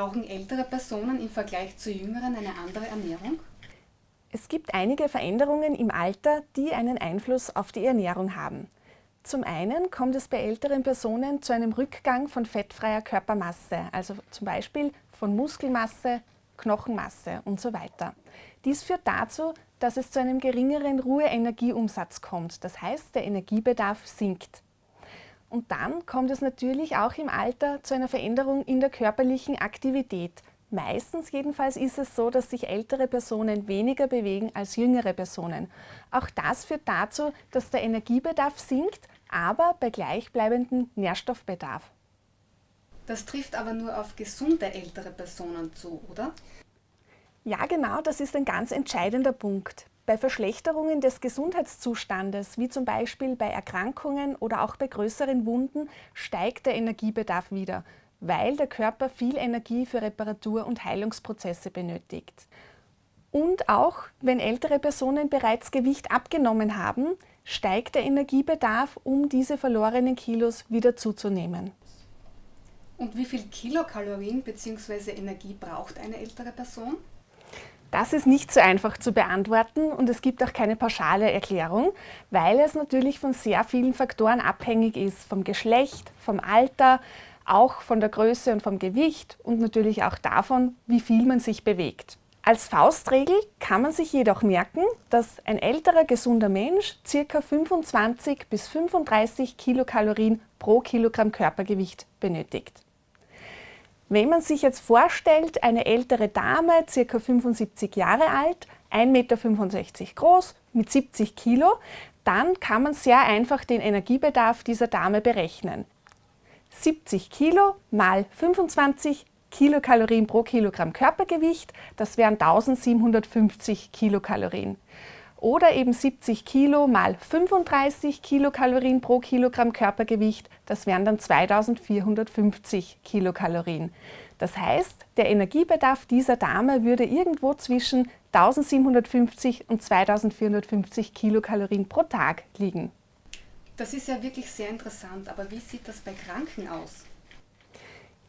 Brauchen ältere Personen im Vergleich zu jüngeren eine andere Ernährung? Es gibt einige Veränderungen im Alter, die einen Einfluss auf die Ernährung haben. Zum einen kommt es bei älteren Personen zu einem Rückgang von fettfreier Körpermasse, also zum Beispiel von Muskelmasse, Knochenmasse und so weiter. Dies führt dazu, dass es zu einem geringeren Ruheenergieumsatz kommt, das heißt der Energiebedarf sinkt. Und dann kommt es natürlich auch im Alter zu einer Veränderung in der körperlichen Aktivität. Meistens jedenfalls ist es so, dass sich ältere Personen weniger bewegen als jüngere Personen. Auch das führt dazu, dass der Energiebedarf sinkt, aber bei gleichbleibendem Nährstoffbedarf. Das trifft aber nur auf gesunde ältere Personen zu, oder? Ja, genau, das ist ein ganz entscheidender Punkt. Bei Verschlechterungen des Gesundheitszustandes, wie zum Beispiel bei Erkrankungen oder auch bei größeren Wunden, steigt der Energiebedarf wieder, weil der Körper viel Energie für Reparatur- und Heilungsprozesse benötigt. Und auch wenn ältere Personen bereits Gewicht abgenommen haben, steigt der Energiebedarf, um diese verlorenen Kilos wieder zuzunehmen. Und wie viel Kilokalorien bzw. Energie braucht eine ältere Person? Das ist nicht so einfach zu beantworten und es gibt auch keine pauschale Erklärung, weil es natürlich von sehr vielen Faktoren abhängig ist, vom Geschlecht, vom Alter, auch von der Größe und vom Gewicht und natürlich auch davon, wie viel man sich bewegt. Als Faustregel kann man sich jedoch merken, dass ein älterer gesunder Mensch ca. 25 bis 35 Kilokalorien pro Kilogramm Körpergewicht benötigt. Wenn man sich jetzt vorstellt, eine ältere Dame, ca. 75 Jahre alt, 1,65 Meter groß, mit 70 Kilo, dann kann man sehr einfach den Energiebedarf dieser Dame berechnen. 70 Kilo mal 25 Kilokalorien pro Kilogramm Körpergewicht, das wären 1750 Kilokalorien oder eben 70 Kilo mal 35 Kilokalorien pro Kilogramm Körpergewicht, das wären dann 2450 Kilokalorien. Das heißt, der Energiebedarf dieser Dame würde irgendwo zwischen 1750 und 2450 Kilokalorien pro Tag liegen. Das ist ja wirklich sehr interessant, aber wie sieht das bei Kranken aus?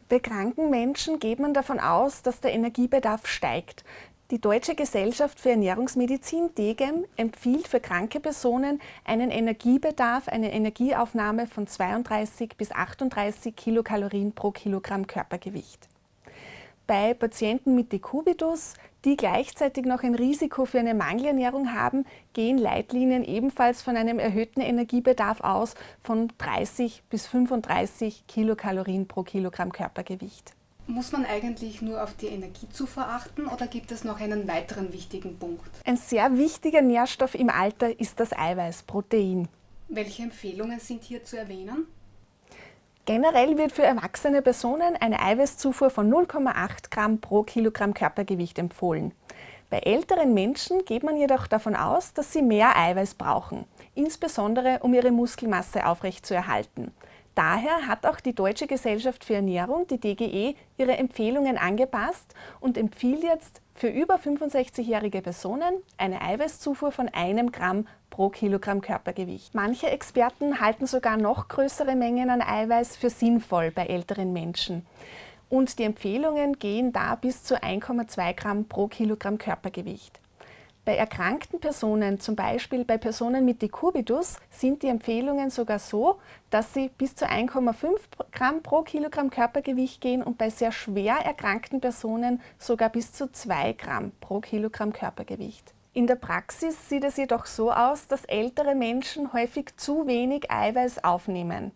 Bei kranken Menschen geht man davon aus, dass der Energiebedarf steigt. Die Deutsche Gesellschaft für Ernährungsmedizin, DGEM, empfiehlt für kranke Personen einen Energiebedarf, eine Energieaufnahme von 32 bis 38 Kilokalorien pro Kilogramm Körpergewicht. Bei Patienten mit Dekubitus, die gleichzeitig noch ein Risiko für eine Mangelernährung haben, gehen Leitlinien ebenfalls von einem erhöhten Energiebedarf aus von 30 bis 35 Kilokalorien pro Kilogramm Körpergewicht. Muss man eigentlich nur auf die Energiezufuhr achten oder gibt es noch einen weiteren wichtigen Punkt? Ein sehr wichtiger Nährstoff im Alter ist das Eiweiß, Protein. Welche Empfehlungen sind hier zu erwähnen? Generell wird für erwachsene Personen eine Eiweißzufuhr von 0,8 Gramm pro Kilogramm Körpergewicht empfohlen. Bei älteren Menschen geht man jedoch davon aus, dass sie mehr Eiweiß brauchen, insbesondere um ihre Muskelmasse aufrechtzuerhalten. Daher hat auch die Deutsche Gesellschaft für Ernährung, die DGE, ihre Empfehlungen angepasst und empfiehlt jetzt für über 65-jährige Personen eine Eiweißzufuhr von einem Gramm pro Kilogramm Körpergewicht. Manche Experten halten sogar noch größere Mengen an Eiweiß für sinnvoll bei älteren Menschen. Und die Empfehlungen gehen da bis zu 1,2 Gramm pro Kilogramm Körpergewicht. Bei erkrankten Personen, zum Beispiel bei Personen mit Decubitus, sind die Empfehlungen sogar so, dass sie bis zu 1,5 Gramm pro Kilogramm Körpergewicht gehen und bei sehr schwer erkrankten Personen sogar bis zu 2 Gramm pro Kilogramm Körpergewicht. In der Praxis sieht es jedoch so aus, dass ältere Menschen häufig zu wenig Eiweiß aufnehmen.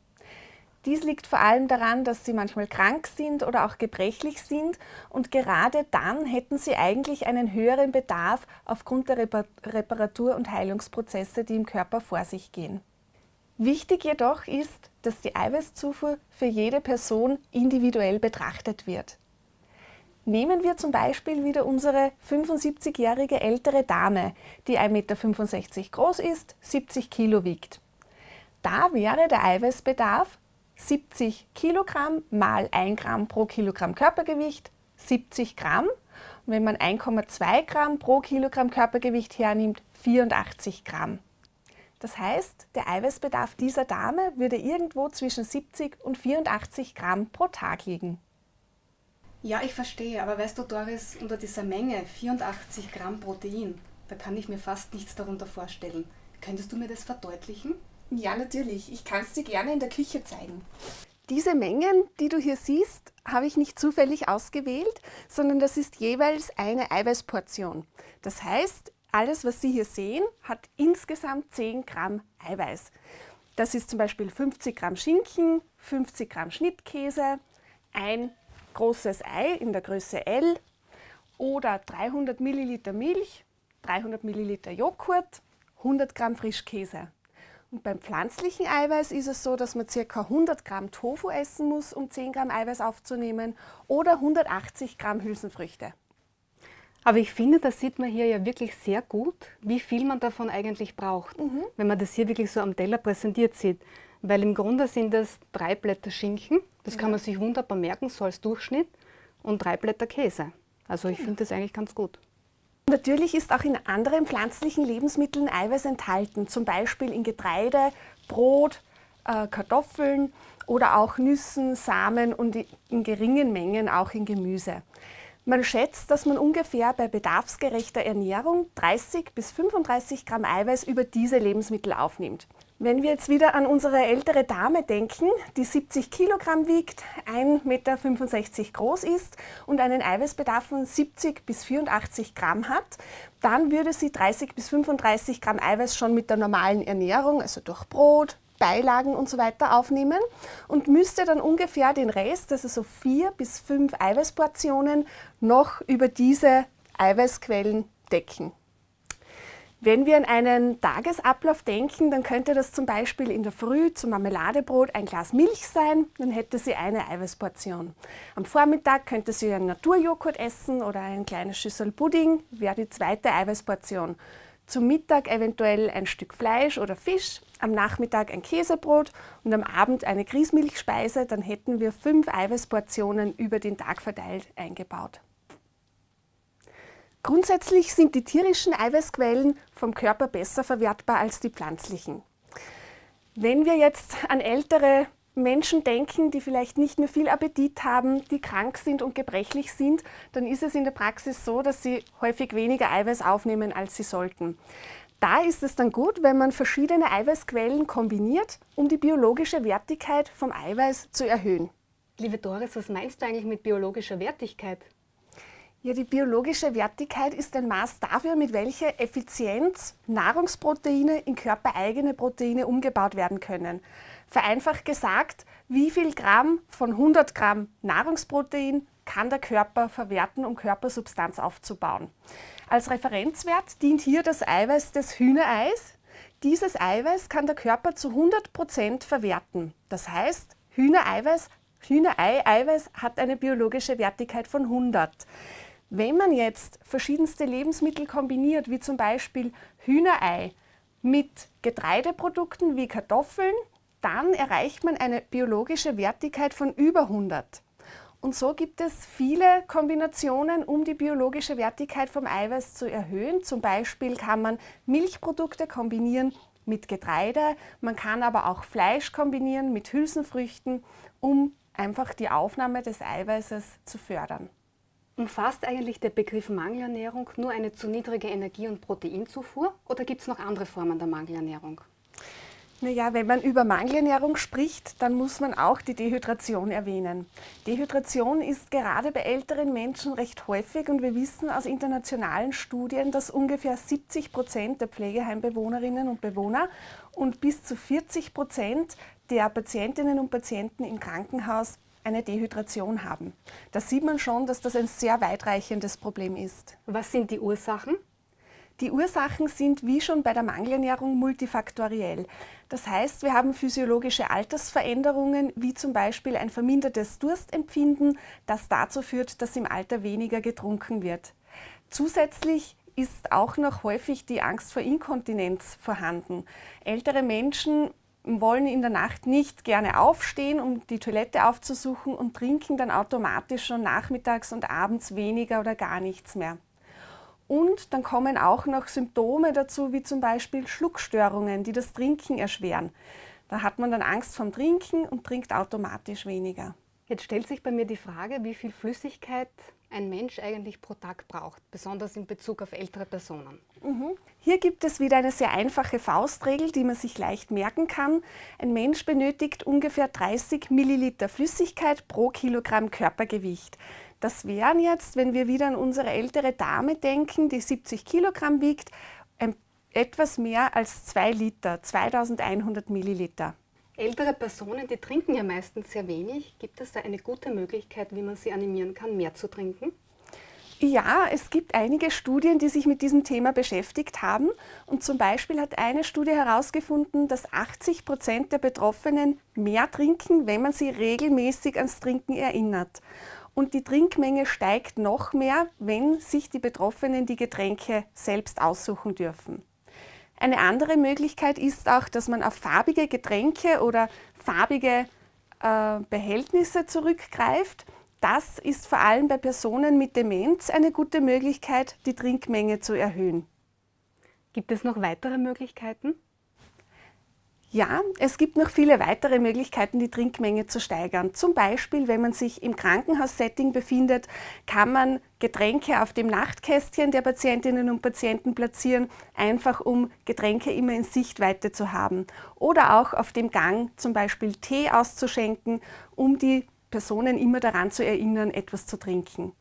Dies liegt vor allem daran, dass sie manchmal krank sind oder auch gebrechlich sind und gerade dann hätten sie eigentlich einen höheren Bedarf aufgrund der Reparatur- und Heilungsprozesse, die im Körper vor sich gehen. Wichtig jedoch ist, dass die Eiweißzufuhr für jede Person individuell betrachtet wird. Nehmen wir zum Beispiel wieder unsere 75-jährige ältere Dame, die 1,65 Meter groß ist, 70 Kilo wiegt. Da wäre der Eiweißbedarf 70 Kilogramm mal 1 Gramm pro Kilogramm Körpergewicht, 70 Gramm. Und wenn man 1,2 Gramm pro Kilogramm Körpergewicht hernimmt, 84 Gramm. Das heißt, der Eiweißbedarf dieser Dame würde irgendwo zwischen 70 und 84 Gramm pro Tag liegen. Ja, ich verstehe, aber weißt du, Doris, unter dieser Menge 84 Gramm Protein, da kann ich mir fast nichts darunter vorstellen. Könntest du mir das verdeutlichen? Ja, natürlich. Ich kann es dir gerne in der Küche zeigen. Diese Mengen, die du hier siehst, habe ich nicht zufällig ausgewählt, sondern das ist jeweils eine Eiweißportion. Das heißt, alles, was Sie hier sehen, hat insgesamt 10 Gramm Eiweiß. Das ist zum Beispiel 50 Gramm Schinken, 50 Gramm Schnittkäse, ein großes Ei in der Größe L oder 300 Milliliter Milch, 300 Milliliter Joghurt, 100 Gramm Frischkäse. Und beim pflanzlichen Eiweiß ist es so, dass man ca. 100 Gramm Tofu essen muss, um 10 Gramm Eiweiß aufzunehmen oder 180 Gramm Hülsenfrüchte. Aber ich finde, das sieht man hier ja wirklich sehr gut, wie viel man davon eigentlich braucht, mhm. wenn man das hier wirklich so am Teller präsentiert sieht. Weil im Grunde sind das drei Blätter Schinken, das ja. kann man sich wunderbar merken, so als Durchschnitt, und drei Blätter Käse. Also ich finde das eigentlich ganz gut. Natürlich ist auch in anderen pflanzlichen Lebensmitteln Eiweiß enthalten, zum Beispiel in Getreide, Brot, äh, Kartoffeln oder auch Nüssen, Samen und in geringen Mengen auch in Gemüse. Man schätzt, dass man ungefähr bei bedarfsgerechter Ernährung 30 bis 35 Gramm Eiweiß über diese Lebensmittel aufnimmt. Wenn wir jetzt wieder an unsere ältere Dame denken, die 70 Kilogramm wiegt, 1,65 Meter groß ist und einen Eiweißbedarf von 70 bis 84 Gramm hat, dann würde sie 30 bis 35 Gramm Eiweiß schon mit der normalen Ernährung, also durch Brot, Beilagen und so weiter aufnehmen und müsste dann ungefähr den Rest, also so vier bis fünf Eiweißportionen, noch über diese Eiweißquellen decken. Wenn wir an einen Tagesablauf denken, dann könnte das zum Beispiel in der Früh zum Marmeladebrot ein Glas Milch sein, dann hätte sie eine Eiweißportion. Am Vormittag könnte sie einen Naturjoghurt essen oder ein kleines Schüssel Pudding, wäre die zweite Eiweißportion. Zum Mittag eventuell ein Stück Fleisch oder Fisch, am Nachmittag ein Käsebrot und am Abend eine Grießmilchspeise, dann hätten wir fünf Eiweißportionen über den Tag verteilt eingebaut. Grundsätzlich sind die tierischen Eiweißquellen vom Körper besser verwertbar als die pflanzlichen. Wenn wir jetzt an ältere Menschen denken, die vielleicht nicht mehr viel Appetit haben, die krank sind und gebrechlich sind, dann ist es in der Praxis so, dass sie häufig weniger Eiweiß aufnehmen, als sie sollten. Da ist es dann gut, wenn man verschiedene Eiweißquellen kombiniert, um die biologische Wertigkeit vom Eiweiß zu erhöhen. Liebe Doris, was meinst du eigentlich mit biologischer Wertigkeit? Ja, die biologische Wertigkeit ist ein Maß dafür, mit welcher Effizienz Nahrungsproteine in körpereigene Proteine umgebaut werden können. Vereinfacht gesagt, wie viel Gramm von 100 Gramm Nahrungsprotein kann der Körper verwerten, um Körpersubstanz aufzubauen. Als Referenzwert dient hier das Eiweiß des Hühnereis. Dieses Eiweiß kann der Körper zu 100 Prozent verwerten. Das heißt, Hühnereiweiß, Hühnerei-Eiweiß hat eine biologische Wertigkeit von 100. Wenn man jetzt verschiedenste Lebensmittel kombiniert, wie zum Beispiel Hühnerei mit Getreideprodukten wie Kartoffeln, dann erreicht man eine biologische Wertigkeit von über 100. Und so gibt es viele Kombinationen, um die biologische Wertigkeit vom Eiweiß zu erhöhen. Zum Beispiel kann man Milchprodukte kombinieren mit Getreide, man kann aber auch Fleisch kombinieren mit Hülsenfrüchten, um einfach die Aufnahme des Eiweißes zu fördern. Umfasst eigentlich der Begriff Mangelernährung nur eine zu niedrige Energie- und Proteinzufuhr oder gibt es noch andere Formen der Mangelernährung? Naja, wenn man über Mangelernährung spricht, dann muss man auch die Dehydration erwähnen. Dehydration ist gerade bei älteren Menschen recht häufig und wir wissen aus internationalen Studien, dass ungefähr 70 Prozent der Pflegeheimbewohnerinnen und Bewohner und bis zu 40 Prozent der Patientinnen und Patienten im Krankenhaus eine Dehydration haben. Da sieht man schon, dass das ein sehr weitreichendes Problem ist. Was sind die Ursachen? Die Ursachen sind wie schon bei der Mangelernährung multifaktoriell. Das heißt, wir haben physiologische Altersveränderungen, wie zum Beispiel ein vermindertes Durstempfinden, das dazu führt, dass im Alter weniger getrunken wird. Zusätzlich ist auch noch häufig die Angst vor Inkontinenz vorhanden. Ältere Menschen wollen in der Nacht nicht gerne aufstehen, um die Toilette aufzusuchen und trinken dann automatisch schon nachmittags und abends weniger oder gar nichts mehr. Und dann kommen auch noch Symptome dazu, wie zum Beispiel Schluckstörungen, die das Trinken erschweren. Da hat man dann Angst vom Trinken und trinkt automatisch weniger. Jetzt stellt sich bei mir die Frage, wie viel Flüssigkeit ein Mensch eigentlich pro Tag braucht, besonders in Bezug auf ältere Personen. Mhm. Hier gibt es wieder eine sehr einfache Faustregel, die man sich leicht merken kann. Ein Mensch benötigt ungefähr 30 Milliliter Flüssigkeit pro Kilogramm Körpergewicht. Das wären jetzt, wenn wir wieder an unsere ältere Dame denken, die 70 Kilogramm wiegt, etwas mehr als 2 Liter, 2100 Milliliter. Ältere Personen, die trinken ja meistens sehr wenig. Gibt es da eine gute Möglichkeit, wie man sie animieren kann, mehr zu trinken? Ja, es gibt einige Studien, die sich mit diesem Thema beschäftigt haben. Und zum Beispiel hat eine Studie herausgefunden, dass 80 Prozent der Betroffenen mehr trinken, wenn man sie regelmäßig ans Trinken erinnert. Und die Trinkmenge steigt noch mehr, wenn sich die Betroffenen die Getränke selbst aussuchen dürfen. Eine andere Möglichkeit ist auch, dass man auf farbige Getränke oder farbige äh, Behältnisse zurückgreift. Das ist vor allem bei Personen mit Demenz eine gute Möglichkeit, die Trinkmenge zu erhöhen. Gibt es noch weitere Möglichkeiten? Ja, es gibt noch viele weitere Möglichkeiten, die Trinkmenge zu steigern. Zum Beispiel, wenn man sich im Krankenhaussetting befindet, kann man Getränke auf dem Nachtkästchen der Patientinnen und Patienten platzieren, einfach um Getränke immer in Sichtweite zu haben. Oder auch auf dem Gang zum Beispiel Tee auszuschenken, um die Personen immer daran zu erinnern, etwas zu trinken.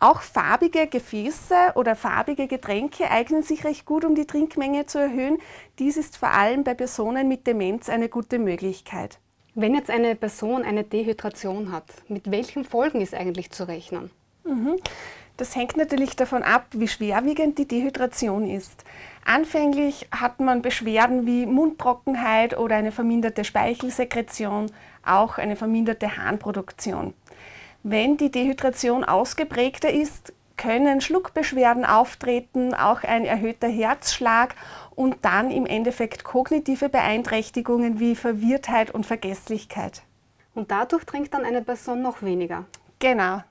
Auch farbige Gefäße oder farbige Getränke eignen sich recht gut, um die Trinkmenge zu erhöhen. Dies ist vor allem bei Personen mit Demenz eine gute Möglichkeit. Wenn jetzt eine Person eine Dehydration hat, mit welchen Folgen ist eigentlich zu rechnen? Mhm. Das hängt natürlich davon ab, wie schwerwiegend die Dehydration ist. Anfänglich hat man Beschwerden wie Mundtrockenheit oder eine verminderte Speichelsekretion, auch eine verminderte Harnproduktion. Wenn die Dehydration ausgeprägter ist, können Schluckbeschwerden auftreten, auch ein erhöhter Herzschlag und dann im Endeffekt kognitive Beeinträchtigungen wie Verwirrtheit und Vergesslichkeit. Und dadurch trinkt dann eine Person noch weniger? Genau.